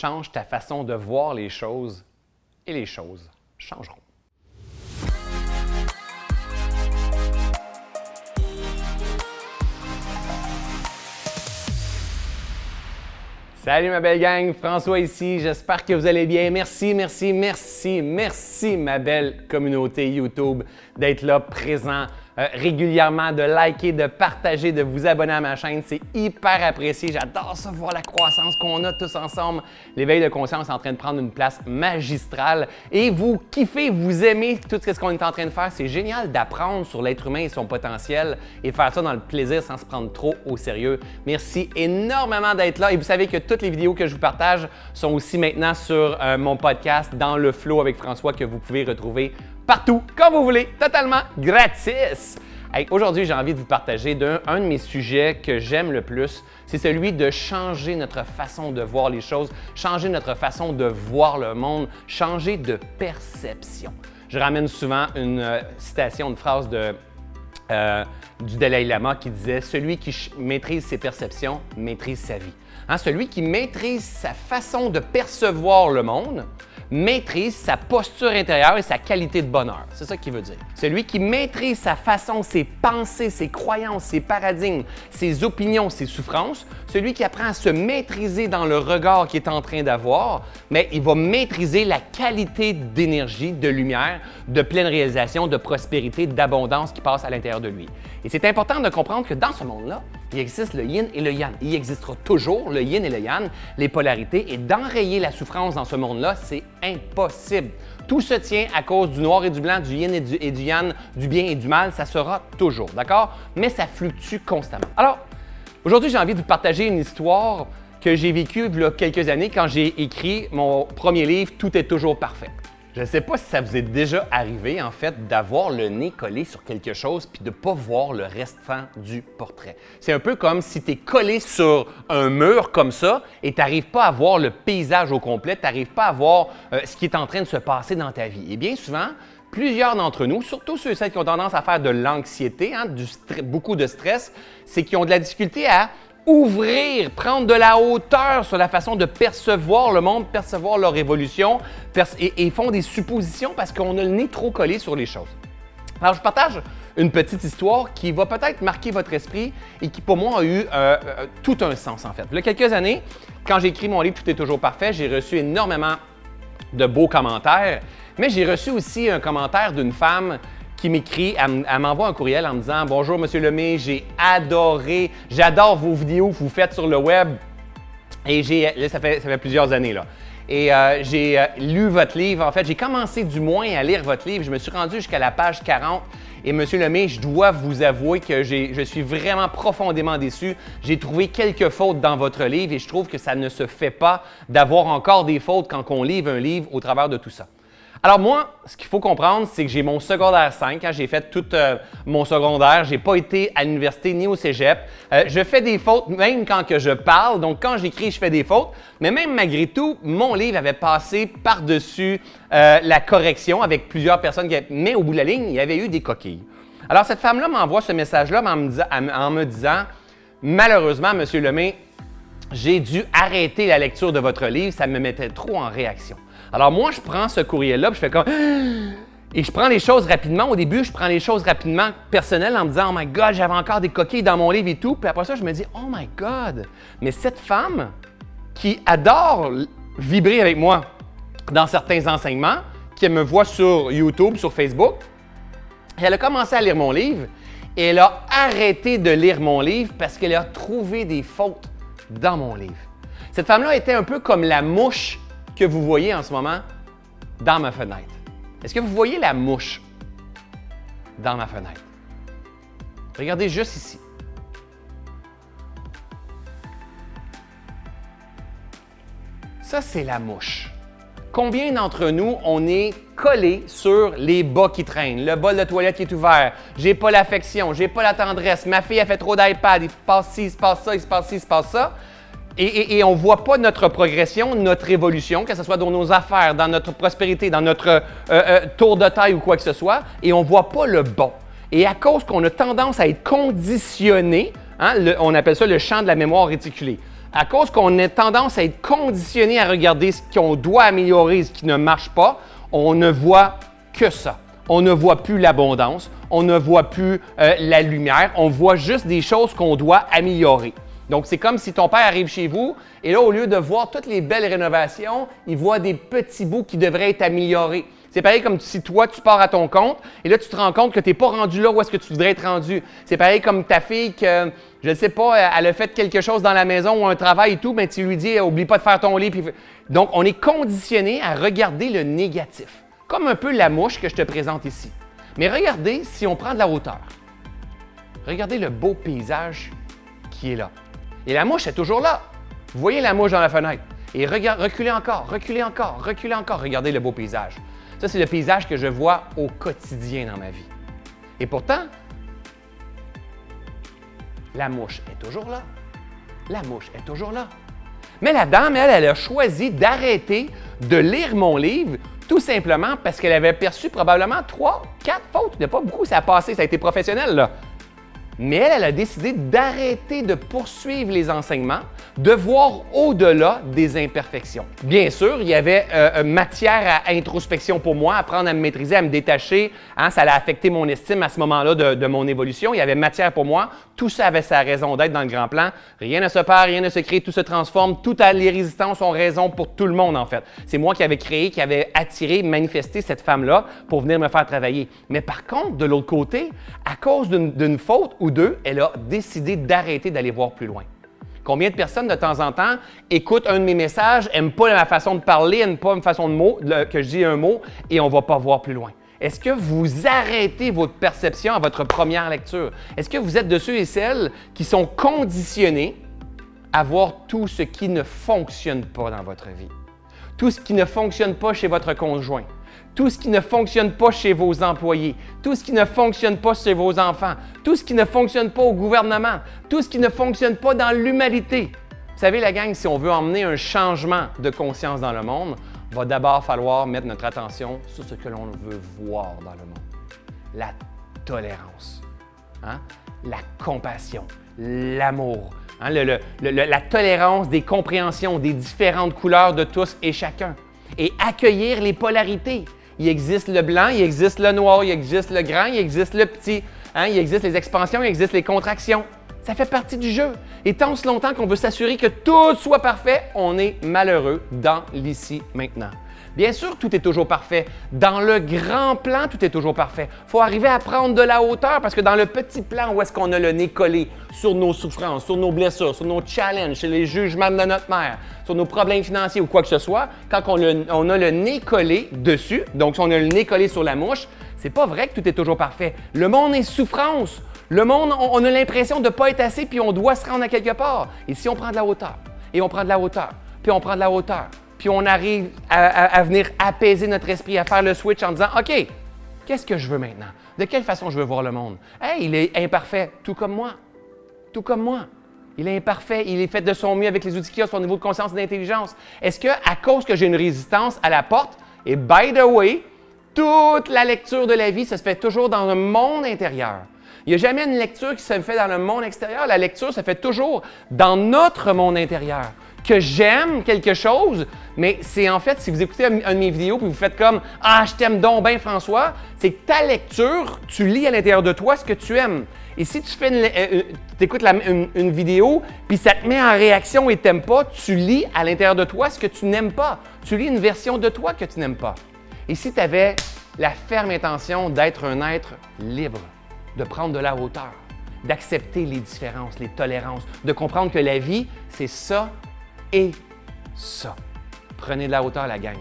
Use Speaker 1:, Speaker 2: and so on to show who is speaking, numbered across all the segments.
Speaker 1: change ta façon de voir les choses et les choses changeront. Salut ma belle gang, François ici, j'espère que vous allez bien. Merci, merci, merci, merci ma belle communauté YouTube d'être là présent euh, régulièrement, de liker, de partager, de vous abonner à ma chaîne. C'est hyper apprécié. J'adore ça, voir la croissance qu'on a tous ensemble. L'éveil de conscience est en train de prendre une place magistrale. Et vous kiffez, vous aimez tout ce qu'on est en train de faire. C'est génial d'apprendre sur l'être humain et son potentiel et faire ça dans le plaisir sans se prendre trop au sérieux. Merci énormément d'être là. Et vous savez que toutes les vidéos que je vous partage sont aussi maintenant sur euh, mon podcast Dans le flow avec François que vous pouvez retrouver partout, quand vous voulez, totalement gratis. Aujourd'hui, j'ai envie de vous partager un de mes sujets que j'aime le plus. C'est celui de changer notre façon de voir les choses, changer notre façon de voir le monde, changer de perception. Je ramène souvent une euh, citation, une phrase de, euh, du Dalai Lama qui disait « Celui qui maîtrise ses perceptions maîtrise sa vie hein, Celui qui maîtrise sa façon de percevoir le monde maîtrise sa posture intérieure et sa qualité de bonheur. C'est ça qu'il veut dire. Celui qui maîtrise sa façon, ses pensées, ses croyances, ses paradigmes, ses opinions, ses souffrances, celui qui apprend à se maîtriser dans le regard qu'il est en train d'avoir, mais il va maîtriser la qualité d'énergie, de lumière, de pleine réalisation, de prospérité, d'abondance qui passe à l'intérieur de lui. Et c'est important de comprendre que dans ce monde-là, il existe le yin et le yang. Il existera toujours le yin et le yang, les polarités, et d'enrayer la souffrance dans ce monde-là, c'est impossible. Tout se tient à cause du noir et du blanc, du yin et du, et yang, du bien et du mal, ça sera toujours, d'accord? Mais ça fluctue constamment. Alors, aujourd'hui, j'ai envie de vous partager une histoire que j'ai vécue il y a quelques années quand j'ai écrit mon premier livre « Tout est toujours parfait ». Je ne sais pas si ça vous est déjà arrivé, en fait, d'avoir le nez collé sur quelque chose puis de ne pas voir le restant du portrait. C'est un peu comme si tu es collé sur un mur comme ça et tu n'arrives pas à voir le paysage au complet, tu n'arrives pas à voir euh, ce qui est en train de se passer dans ta vie. Et bien souvent, plusieurs d'entre nous, surtout ceux et celles qui ont tendance à faire de l'anxiété, hein, beaucoup de stress, c'est qu'ils ont de la difficulté à ouvrir, prendre de la hauteur sur la façon de percevoir le monde, percevoir leur évolution, et, font des suppositions parce qu'on a le nez trop collé sur les choses. Alors, je partage une petite histoire qui va peut-être marquer votre esprit et qui, pour moi, a eu euh, euh, tout un sens, en fait. Il y a quelques années, quand j'ai écrit mon livre « Tout est toujours parfait », j'ai reçu énormément de beaux commentaires, mais j'ai reçu aussi un commentaire d'une femme qui m'écrit, elle, m'envoie un courriel en me disant « Bonjour, Monsieur Lemay, j'ai adoré, j'adore vos vidéos que vous faites sur le web. » Et j'ai, là, ça fait, ça fait plusieurs années, là. Et euh, j'ai euh, lu votre livre. En fait, j'ai commencé du moins à lire votre livre. Je me suis rendu jusqu'à la page 40. Et Monsieur Lemay, je dois vous avouer que je suis vraiment profondément déçu. J'ai trouvé quelques fautes dans votre livre et je trouve que ça ne se fait pas d'avoir encore des fautes quand on livre un livre au travers de tout ça. Alors moi, ce qu'il faut comprendre, c'est que j'ai mon secondaire 5. Hein, j'ai fait tout euh, mon secondaire. J'ai pas été à l'université ni au cégep. Euh, je fais des fautes même quand que je parle. Donc quand j'écris, je fais des fautes. Mais même malgré tout, mon livre avait passé par-dessus euh, la correction avec plusieurs personnes. Qui... Mais au bout de la ligne, il y avait eu des coquilles. Alors cette femme-là m'envoie ce message-là en, me disant « Malheureusement, Monsieur Lemay, j'ai dû arrêter la lecture de votre livre. Ça me mettait trop en réaction. » Alors moi, je prends ce courriel-là, je fais comme... Et je prends les choses rapidement. Au début, je prends les choses rapidement personnelles en me disant « Oh my God, j'avais encore des coquilles dans mon livre et tout. » Puis après ça, je me dis « Oh my God! » Mais cette femme qui adore vibrer avec moi dans certains enseignements, qui me voit sur YouTube, sur Facebook, elle a commencé à lire mon livre et elle a arrêté de lire mon livre parce qu'elle a trouvé des fautes dans mon livre. Cette femme-là était un peu comme la mouche que vous voyez en ce moment dans ma fenêtre? Est-ce que vous voyez la mouche dans ma fenêtre? Regardez juste ici. Ça, c'est la mouche. Combien d'entre nous, on est collé sur les bas qui traînent, le bol de toilette qui est ouvert, j'ai pas l'affection, j'ai pas la tendresse, ma fille a fait trop d'iPad, il se passe ci, il se passe ça, il se passe ci, il se passe ça et, on ne voit pas notre progression, notre évolution, que ce soit dans nos affaires, dans notre prospérité, dans notre euh, euh, tour de taille ou quoi que ce soit, et on ne voit pas le bon. Et à cause qu'on a tendance à être conditionné, hein, on appelle ça le champ de la mémoire réticulée. à cause qu'on a tendance à être conditionné à regarder ce qu'on doit améliorer, ce qui ne marche pas, on ne voit que ça. On ne voit plus l'abondance, on ne voit plus euh, la lumière, on voit juste des choses qu'on doit améliorer. Donc, c'est comme si ton père arrive chez vous et là, au lieu de voir toutes les belles rénovations, il voit des petits bouts qui devraient être améliorés. C'est pareil comme si toi, tu pars à ton compte et là, tu te rends compte que tu n'es pas rendu là où est-ce que tu voudrais être rendu. C'est pareil comme ta fille que, je ne sais pas, elle a fait quelque chose dans la maison ou un travail et tout, mais tu lui dis, oublie pas de faire ton lit. Donc, on est conditionné à regarder le négatif, comme un peu la mouche que je te présente ici. Mais regardez si on prend de la hauteur. Regardez le beau paysage qui est là. Et la mouche est toujours là. Vous voyez la mouche dans la fenêtre. Et reculez encore, reculez encore, reculez encore. Regardez le beau paysage. Ça, c'est le paysage que je vois au quotidien dans ma vie. Et pourtant, la mouche est toujours là. La mouche est toujours là. Mais la dame, elle, elle a choisi d'arrêter de lire mon livre tout simplement parce qu'elle avait perçu probablement trois, quatre fautes. Il n'y a pas beaucoup, ça a passé, ça a été professionnel. Là. Mais elle, elle a décidé d'arrêter de poursuivre les enseignements, de voir au-delà des imperfections. Bien sûr, il y avait euh, euh, matière à introspection pour moi, apprendre à me maîtriser, à me détacher. Hein, ça a affecté mon estime à ce moment-là de, mon évolution. Il y avait matière pour moi. Tout ça avait sa raison d'être dans le grand plan. Rien ne se perd, rien ne se crée, tout se transforme. Toutes les résistances ont raison pour tout le monde, en fait. C'est moi qui avais créé, qui avais attiré, manifesté cette femme-là pour venir me faire travailler. Mais par contre, de l'autre côté, à cause d'une faute ou deux, elle a décidé d'arrêter d'aller voir plus loin. Combien de personnes de temps en temps écoutent un de mes messages, n'aiment pas ma façon de parler, n'aiment pas ma façon de mot, que je un mot et on ne va pas voir plus loin? Est-ce que vous arrêtez votre perception à votre première lecture? Est-ce que vous êtes de ceux et celles qui sont conditionnés à voir tout ce qui ne fonctionne pas dans votre vie? Tout ce qui ne fonctionne pas chez votre conjoint, tout ce qui ne fonctionne pas chez vos employés, tout ce qui ne fonctionne pas chez vos enfants, tout ce qui ne fonctionne pas au gouvernement, tout ce qui ne fonctionne pas dans l'humanité. Vous savez, la gang, si on veut emmener un changement de conscience dans le monde, va d'abord falloir mettre notre attention sur ce que l'on veut voir dans le monde. La tolérance, hein? la compassion, l'amour, hein? la tolérance des compréhensions des différentes couleurs de tous et chacun et accueillir les polarités. Il existe le blanc, il existe le noir, il existe le grand, il existe le petit. Hein? Il existe les expansions, il existe les contractions. Ça fait partie du jeu. Et tant ce longtemps qu'on veut s'assurer que tout soit parfait, on est malheureux dans l'ici maintenant. Bien sûr, tout est toujours parfait. Dans le grand plan, tout est toujours parfait. Il faut arriver à prendre de la hauteur parce que dans le petit plan où est-ce qu'on a le nez collé sur nos souffrances, sur nos blessures, sur nos challenges, sur les jugements de notre mère, sur nos problèmes financiers ou quoi que ce soit, quand on, a le nez collé dessus, donc si on a le nez collé sur la mouche, c'est pas vrai que tout est toujours parfait. Le monde est souffrance. Le monde, on, a l'impression de ne pas être assez puis on doit se rendre à quelque part. Et si on prend de la hauteur, et on prend de la hauteur, puis on prend de la hauteur, puis on arrive à, venir apaiser notre esprit, à faire le switch en disant OK, qu'est-ce que je veux maintenant? De quelle façon je veux voir le monde? Hey, il est imparfait, tout comme moi. Tout comme moi. Il est imparfait, il est fait de son mieux avec les outils qu'il a, son niveau de conscience et d'intelligence. Est-ce que, à cause que j'ai une résistance à la porte, et by the way, toute la lecture de la vie, ça se fait toujours dans le monde intérieur. Il n'y a jamais une lecture qui se fait dans le monde extérieur. La lecture se fait toujours dans notre monde intérieur que j'aime quelque chose, mais c'est en fait, si vous écoutez une de mes vidéos puis vous faites comme Ah, je t'aime donc bien, François, c'est que ta lecture, tu lis à l'intérieur de toi ce que tu aimes. Et si tu fais une, euh, euh, écoutes une, vidéo, puis ça te met en réaction et t'aimes pas, tu lis à l'intérieur de toi ce que tu n'aimes pas. Tu lis une version de toi que tu n'aimes pas. Et si tu avais la ferme intention d'être un être libre, de prendre de la hauteur, d'accepter les différences, les tolérances, de comprendre que la vie, c'est ça et ça. Prenez de la hauteur, la gang.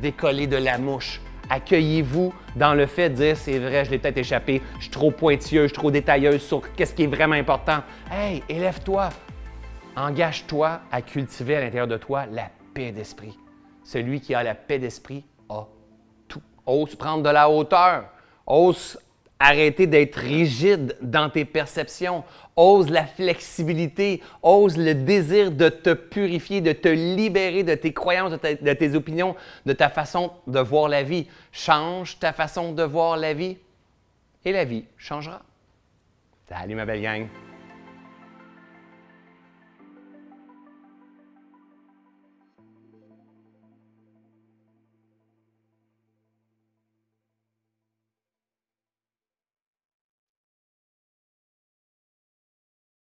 Speaker 1: Décollez de la mouche. Accueillez-vous dans le fait de dire c'est vrai, je l'ai peut-être échappé, je suis trop pointilleuse, je suis trop détailleuse sur qu'est-ce qui est vraiment important. Hey, élève-toi. Engage-toi à cultiver à l'intérieur de toi la paix d'esprit. Celui qui a la paix d'esprit a tout. Ose prendre de la hauteur. Ose Arrêtez d'être rigide dans tes perceptions. Ose la flexibilité. Ose le désir de te purifier, de te libérer de tes croyances, de, tes opinions, de ta façon de voir la vie. Change ta façon de voir la vie et la vie changera. Salut ma belle gang!